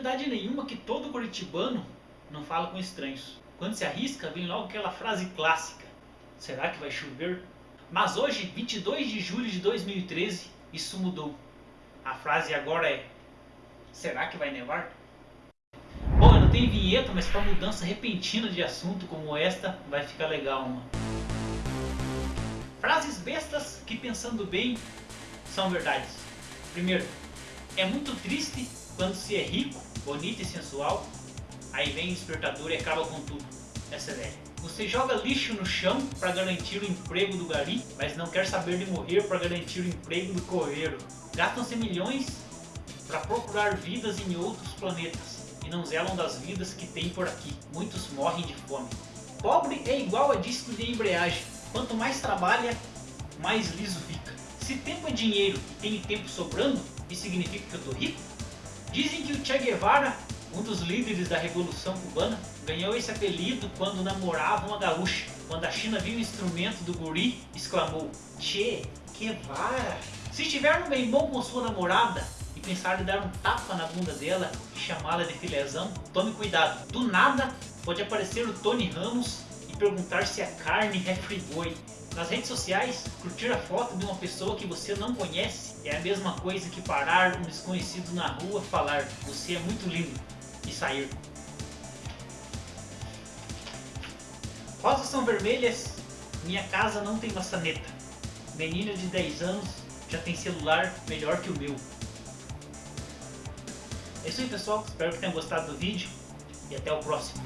novidade nenhuma que todo curitibano não fala com estranhos. Quando se arrisca, vem logo aquela frase clássica. Será que vai chover? Mas hoje, 22 de julho de 2013, isso mudou. A frase agora é: Será que vai nevar? Bom, eu não tenho vinheta, mas para mudança repentina de assunto como esta, vai ficar legal uma. Frases bestas que pensando bem são verdades. Primeiro, é muito triste quando se é rico, bonito e sensual, aí vem o despertador e acaba com tudo. Essa é velha. Você joga lixo no chão para garantir o emprego do gari, mas não quer saber de morrer para garantir o emprego do coveiro. Gastam-se milhões para procurar vidas em outros planetas e não zelam das vidas que tem por aqui. Muitos morrem de fome. Pobre é igual a disco de embreagem. Quanto mais trabalha, mais liso fica. Se tempo é dinheiro e tem tempo sobrando, isso significa que eu tô rico? Dizem que o Che Guevara um dos líderes da Revolução Cubana, ganhou esse apelido quando namorava uma gaúcha. Quando a China viu o instrumento do guri, exclamou Che, que vara! Se estiver no bem bom com sua namorada e pensar em dar um tapa na bunda dela e chamá-la de filezão, tome cuidado. Do nada pode aparecer o Tony Ramos e perguntar se a carne é friboi. Nas redes sociais, curtir a foto de uma pessoa que você não conhece é a mesma coisa que parar um desconhecido na rua falar você é muito lindo e sair. Rosas são vermelhas, minha casa não tem maçaneta. Menina de 10 anos já tem celular melhor que o meu. É isso aí pessoal, espero que tenham gostado do vídeo e até o próximo.